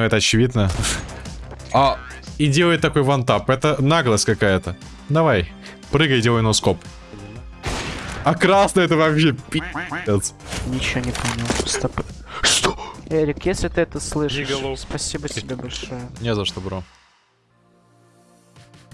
Но это очевидно. А, и делает такой вантап. Это наглость какая-то. Давай, прыгай, делай носкоп. А красный это вообще пи***ц. Ничего не понял. Стоп. Что? Эрик, если ты это слышишь, спасибо тебе большое. Не за что, бро.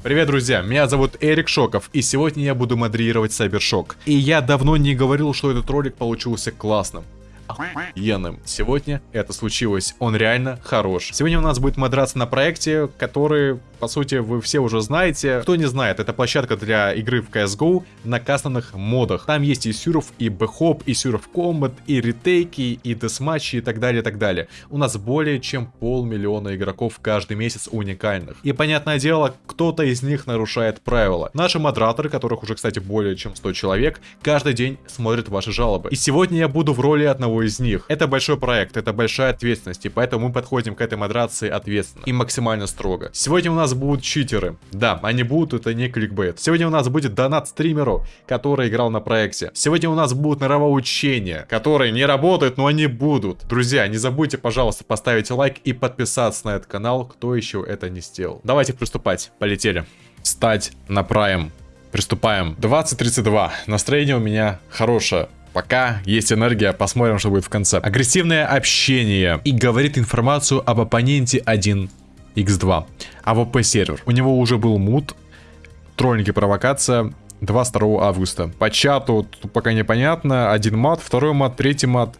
Привет, друзья, меня зовут Эрик Шоков, и сегодня я буду модерировать Сайбершок. И я давно не говорил, что этот ролик получился классным. Охуенным. Сегодня это случилось. Он реально хорош. Сегодня у нас будет модерация на проекте, который, по сути, вы все уже знаете. Кто не знает, это площадка для игры в CSGO на кастомных модах. Там есть и сюров, и бэхоп, и сюров комбат, и ретейки, и десматчи, и так далее, и так далее. У нас более чем полмиллиона игроков каждый месяц уникальных. И понятное дело, кто-то из них нарушает правила. Наши модераторы, которых уже, кстати, более чем 100 человек, каждый день смотрят ваши жалобы. И сегодня я буду в роли одного из них. Это большой проект, это большая ответственность, и поэтому мы подходим к этой модерации ответственно и максимально строго. Сегодня у нас будут читеры. Да, они будут, это не кликбейт. Сегодня у нас будет донат стримеру, который играл на проекте. Сегодня у нас будут нравоучения, которые не работают, но они будут. Друзья, не забудьте, пожалуйста, поставить лайк и подписаться на этот канал, кто еще это не сделал. Давайте приступать. Полетели. Стать на прайм. Приступаем. 20.32. Настроение у меня хорошее. Пока есть энергия, посмотрим, что будет в конце. Агрессивное общение. И говорит информацию об оппоненте 1x2. AWP сервер. У него уже был мут. Троллинги провокация. 22 августа. По чату тут пока непонятно. Один мат, второй мат, третий мат.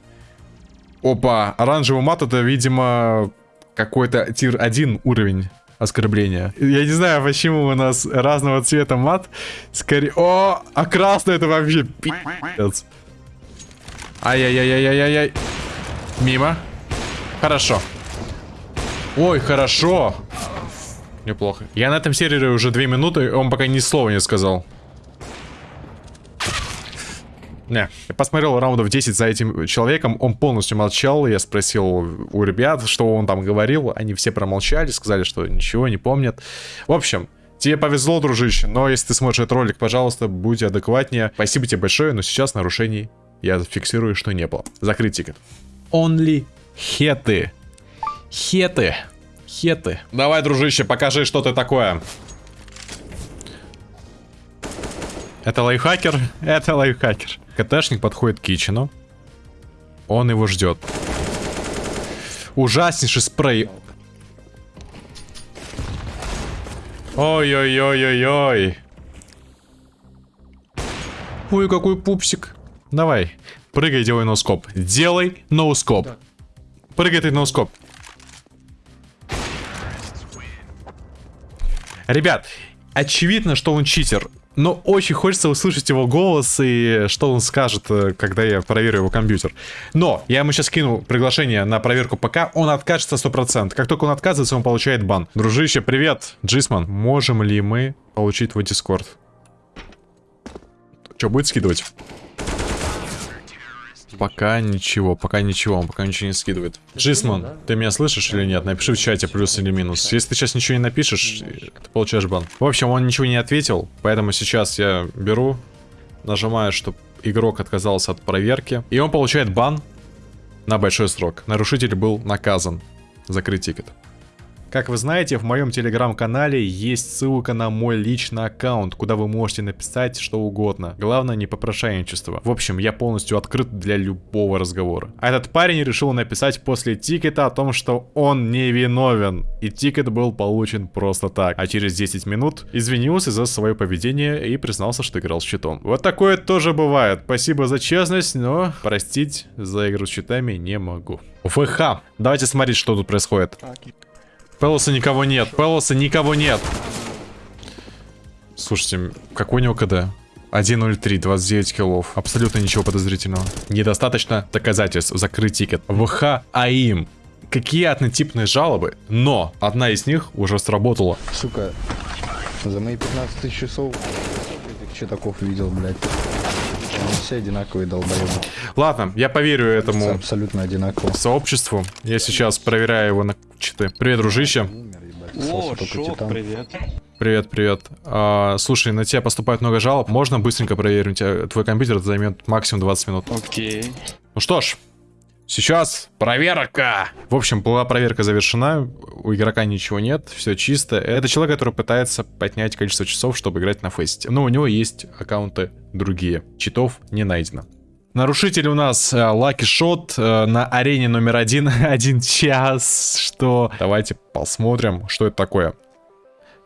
Опа, оранжевый мат это, видимо, какой-то тир 1 уровень оскорбления. Я не знаю, почему у нас разного цвета мат. Скорее... О, а красный это вообще пи***ц. Ай-яй-яй-яй-яй-яй. Мимо. Хорошо. Ой, хорошо. Неплохо. Я на этом сервере уже две минуты, он пока ни слова не сказал. Не, я посмотрел раундов 10 за этим человеком, он полностью молчал, я спросил у ребят, что он там говорил, они все промолчали, сказали, что ничего не помнят. В общем, тебе повезло, дружище, но если ты смотришь этот ролик, пожалуйста, будь адекватнее. Спасибо тебе большое, но сейчас нарушений я зафиксирую, что не было. Закрыть тикет. Only хеты. Хеты. Хеты. Давай, дружище, покажи, что ты такое. Это лайфхакер? Это лайфхакер. КТшник подходит к Кичину. Он его ждет. Ужаснейший спрей. Ой-ой-ой-ой-ой. Ой, какой пупсик. Давай, прыгай, делай ноускоп. Делай ноускоп. Прыгай ты ноускоп. Ребят, очевидно, что он читер. Но очень хочется услышать его голос и что он скажет, э, когда я проверю его компьютер. Но я ему сейчас кину приглашение на проверку ПК, он откажется 100%. Как только он отказывается, он получает бан. Дружище, привет, Джисман. Можем ли мы получить твой дискорд? Что, будет скидывать? Пока ничего, пока ничего, он пока ничего не скидывает. Джисман, ты меня слышишь или нет? Напиши в чате плюс или минус. Если ты сейчас ничего не напишешь, ты получаешь бан. В общем, он ничего не ответил, поэтому сейчас я беру, нажимаю, чтобы игрок отказался от проверки. И он получает бан на большой срок. Нарушитель был наказан. Закрыть тикет. Как вы знаете, в моем телеграм-канале есть ссылка на мой личный аккаунт, куда вы можете написать что угодно. Главное, не попрошайничество. В общем, я полностью открыт для любого разговора. А этот парень решил написать после тикета о том, что он не виновен. И тикет был получен просто так. А через 10 минут извинился за свое поведение и признался, что играл с читом. Вот такое тоже бывает. Спасибо за честность, но простить за игру с читами не могу. ВХ. Давайте смотреть, что тут происходит. Пелоса никого нет. Пелоса никого нет. Слушайте, какой у него КД? 1.03, 29 киллов. Абсолютно ничего подозрительного. Недостаточно доказательств. Закрыть тикет. ВХ AIM. Какие однотипные жалобы, но одна из них уже сработала. Сука, за мои 15 тысяч часов этих читаков видел, блядь. Они все одинаковые долбоебы. Ладно, я поверю этому Абсолютно одинаково. сообществу. Я сейчас проверяю его на читы. Привет, дружище. О, шок, привет. Привет, привет. А, слушай, на тебя поступает много жалоб. Можно быстренько проверить? Тебя твой компьютер это займет максимум 20 минут. Окей. Ну что ж, Сейчас проверка. В общем, была проверка завершена. У игрока ничего нет, все чисто. Это человек, который пытается поднять количество часов, чтобы играть на фесте. Но у него есть аккаунты другие. Читов не найдено. Нарушитель у нас э, Lucky Shot э, на арене номер один. один час. Что? Давайте посмотрим, что это такое.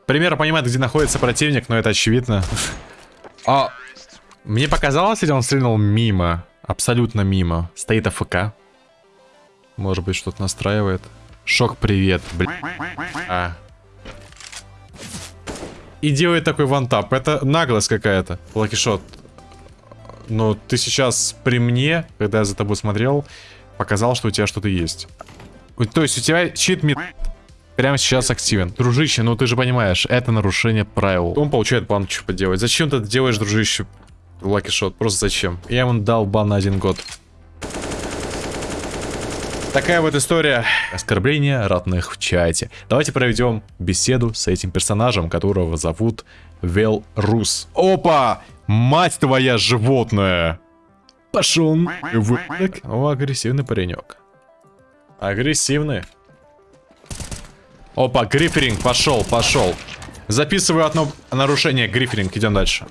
Пример понимает, где находится противник, но это очевидно. А мне показалось, или он стрельнул мимо? Абсолютно мимо. Стоит АФК. Может быть, что-то настраивает. Шок, привет, бля. А. И делает такой вантап. Это наглость какая-то. Лакишот. Но ты сейчас при мне, когда я за тобой смотрел, показал, что у тебя что-то есть. То есть у тебя чит ми прямо сейчас активен. Дружище, ну ты же понимаешь, это нарушение правил. Он получает бан, что поделать. Зачем ты это делаешь, дружище? Лаки шот, просто зачем? Я ему дал бан на один год. Такая вот история оскорбления ратных в чате. Давайте проведем беседу с этим персонажем, которого зовут Вел Рус. Опа! Мать твоя животное! Пошел так. О, агрессивный паренек. Агрессивный. Опа, гриферинг, пошел, пошел. Записываю одно нарушение, гриферинг, идем дальше.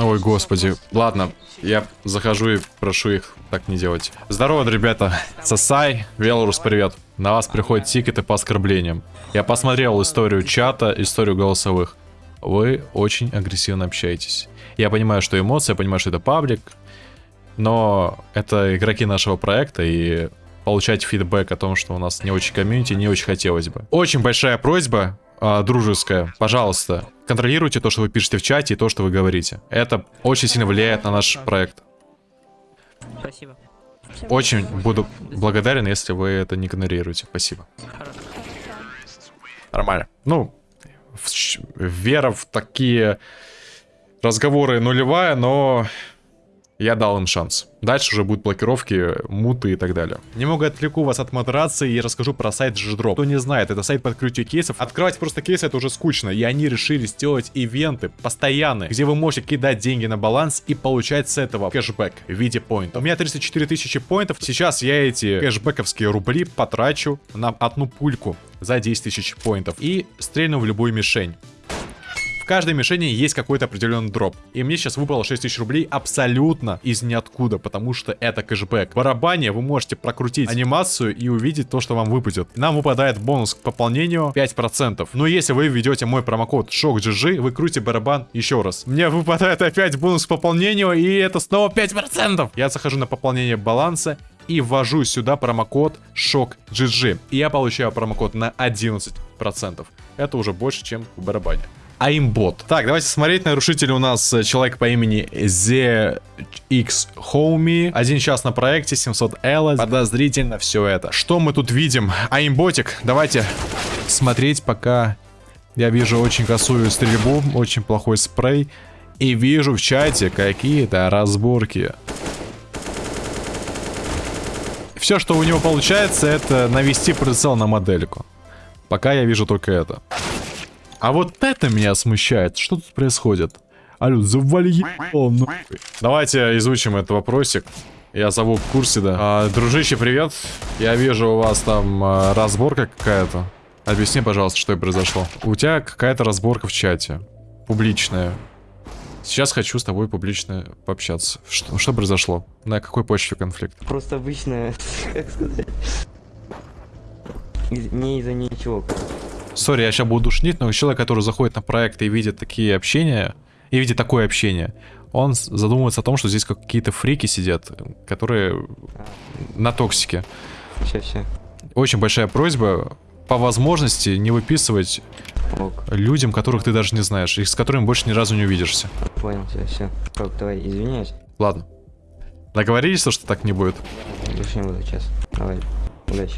Ой, господи. Ладно, я захожу и прошу их так не делать. Здорово, ребята. Сосай, Велорус, привет. На вас приходят тикеты по оскорблениям. Я посмотрел историю чата, историю голосовых. Вы очень агрессивно общаетесь. Я понимаю, что эмоции, я понимаю, что это паблик. Но это игроки нашего проекта, и получать фидбэк о том, что у нас не очень комьюнити, не очень хотелось бы. Очень большая просьба, э, дружеская, пожалуйста, контролируйте то, что вы пишете в чате и то, что вы говорите. Это очень сильно влияет на наш проект. Спасибо. Очень буду благодарен, если вы это не игнорируете. Спасибо. Нормально. Ну, в- вера в такие разговоры нулевая, но я дал им шанс. Дальше уже будут блокировки, муты и так далее. Немного отвлеку вас от модерации и расскажу про сайт G-Drop. Кто не знает, это сайт по открытию кейсов. Открывать просто кейсы это уже скучно, и они решили сделать ивенты постоянные, где вы можете кидать деньги на баланс и получать с этого кэшбэк в виде поинтов. У меня 34 тысячи поинтов. Сейчас я эти кэшбэковские рубли потрачу на одну пульку за 10 тысяч поинтов и стрельну в любую мишень. Каждой мишени есть какой-то определенный дроп. И мне сейчас выпало 6000 рублей абсолютно из ниоткуда, потому что это кэшбэк. Барабане вы можете прокрутить анимацию и увидеть то, что вам выпадет. Нам выпадает бонус к пополнению 5%. Но если вы введете мой промокод SHOCKGG, вы крутите барабан еще раз. Мне выпадает опять бонус к пополнению, и это снова 5%. Я захожу на пополнение баланса и ввожу сюда промокод SHOCKGG. И я получаю промокод на 11%. Это уже больше, чем в барабане. Аимбот. Так, давайте смотреть. Нарушитель у нас э, человек по имени Homie. Один час на проекте, 700 L. Подозрительно все это. Что мы тут видим? Аимботик. Давайте смотреть, пока я вижу очень косую стрельбу, очень плохой спрей. И вижу в чате какие-то разборки. Все, что у него получается, это навести прицел на модельку. Пока я вижу только это. А вот это меня смущает. Что тут происходит? Алло, завали ебал, нахуй. Давайте изучим этот вопросик. Я зову в курсе, да. А, дружище, привет. Я вижу у вас там а, разборка какая-то. Объясни, пожалуйста, что произошло. У тебя какая-то разборка в чате. Публичная. Сейчас хочу с тобой публично пообщаться. Что, что произошло? На какой почве конфликт? Просто обычно, как сказать, не из-за ничего. короче. Сорри, я сейчас буду душнить, но человек, который заходит на проект и видит такие общения, и видит такое общение, он задумывается о том, что здесь какие-то фрики сидят, которые на токсике. Все, все. Очень большая просьба по возможности не выписывать Ок, людям, которых ты даже не знаешь, и с которыми больше ни разу не увидишься. понял, все, все. Рок, давай, извиняюсь. Ладно. Договорились, что так не будет? Больше не буду сейчас. Давай, удачи.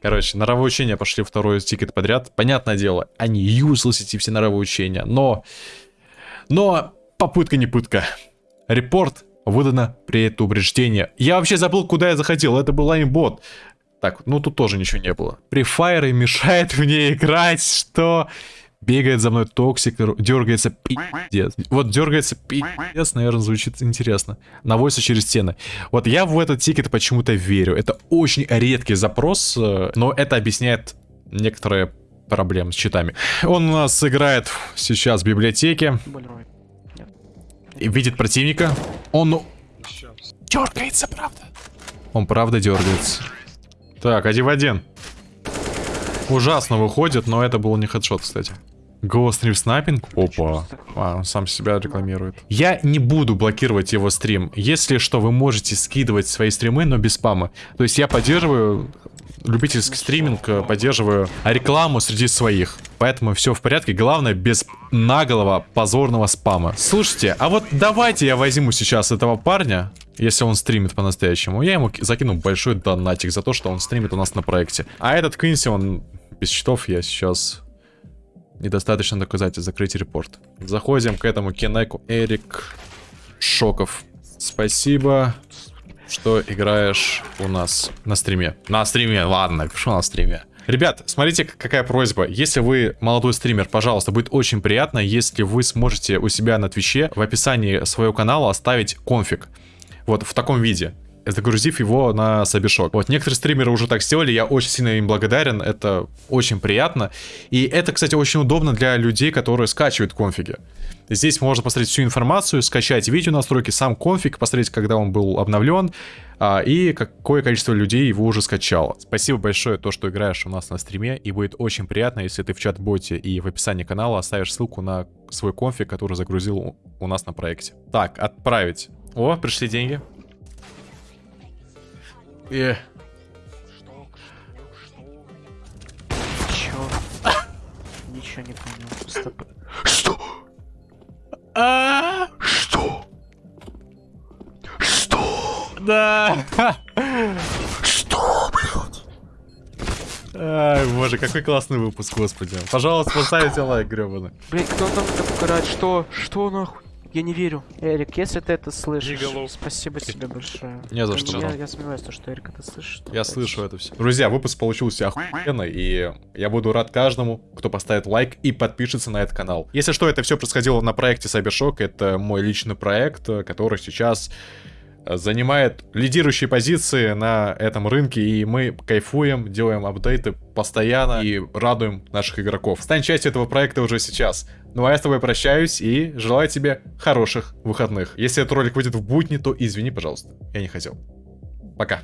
Короче, нравоучения пошли второй тикет подряд. Понятное дело, они useless эти все нравоучения, но... Но попытка не пытка. Репорт выдано предупреждение. Я вообще забыл, куда я заходил. Это был аимбот. Так, ну тут тоже ничего не было. Префайры мешает мне играть, что... Бегает за мной токсик, дергается пиздец. Вот дергается пиздец, наверное, звучит интересно. Наводится через стены. Вот я в этот тикет почему-то верю. Это очень редкий запрос, э, но это объясняет некоторые проблемы с читами. Он у нас играет сейчас в библиотеке, видит противника. Он дергается, правда. Он правда дергается. Так, один в один. Ужасно выходит, но это был не хедшот, кстати. Go стрим снайпинг? Опа. А, он сам себя рекламирует. Я не буду блокировать его стрим. Если что, вы можете скидывать свои стримы, но без спама. То есть я поддерживаю любительский стриминг, э, поддерживаю рекламу среди своих. Поэтому все в порядке. Главное, без наголого позорного спама. Слушайте, а вот давайте я возьму сейчас этого парня, если он стримит по-настоящему. Я ему ки- закину большой донатик за то, что он стримит у нас на проекте. А этот Квинси, он без счетов, я сейчас... Недостаточно доказательств, закрыть репорт. Заходим к этому Кенеку. Эрик Шоков. Спасибо, что играешь у нас на стриме. На стриме, ладно, что на стриме. Ребят, смотрите, какая просьба. Если вы молодой стример, пожалуйста, будет очень приятно, если вы сможете у себя на Твиче в описании своего канала оставить конфиг. Вот в таком виде. Загрузив его на Сабишок. Вот некоторые стримеры уже так сделали, я очень сильно им благодарен, это очень приятно. И это, кстати, очень удобно для людей, которые скачивают конфиги. Здесь можно посмотреть всю информацию, скачать видео настройки, сам конфиг, посмотреть, когда он был обновлен, а, и какое количество людей его уже скачало. Спасибо большое, то, что играешь у нас на стриме, и будет очень приятно, если ты в чат-боте и в описании канала оставишь ссылку на свой конфиг, который загрузил у- нас на проекте. Так, отправить. О, пришли деньги. Э, Чё? Ничего не понял. Стоп. А? Что? Что? Да. Что, блядь? Ай, боже, какой классный выпуск, господи. Пожалуйста, поставите лайк, гребаный. Блин, кто там это угорает? Что? Что нахуй? Я не верю. Эрик, если ты это слышишь, спасибо тебе большое. Не за что. Я, я сомневаюсь, то, что Эрик это слышит. Я слышу это все. Друзья, выпуск получился охуенный, и я буду рад каждому, кто поставит лайк и подпишется на этот канал. Если что, это все происходило на проекте Cybershock, это мой личный проект, который сейчас занимает лидирующие позиции на этом рынке, и мы кайфуем, делаем апдейты постоянно и радуем наших игроков. Стань частью этого проекта уже сейчас. Ну а я с тобой прощаюсь и желаю тебе хороших выходных. Если этот ролик выйдет в будни, то извини, пожалуйста. Я не хотел. Пока.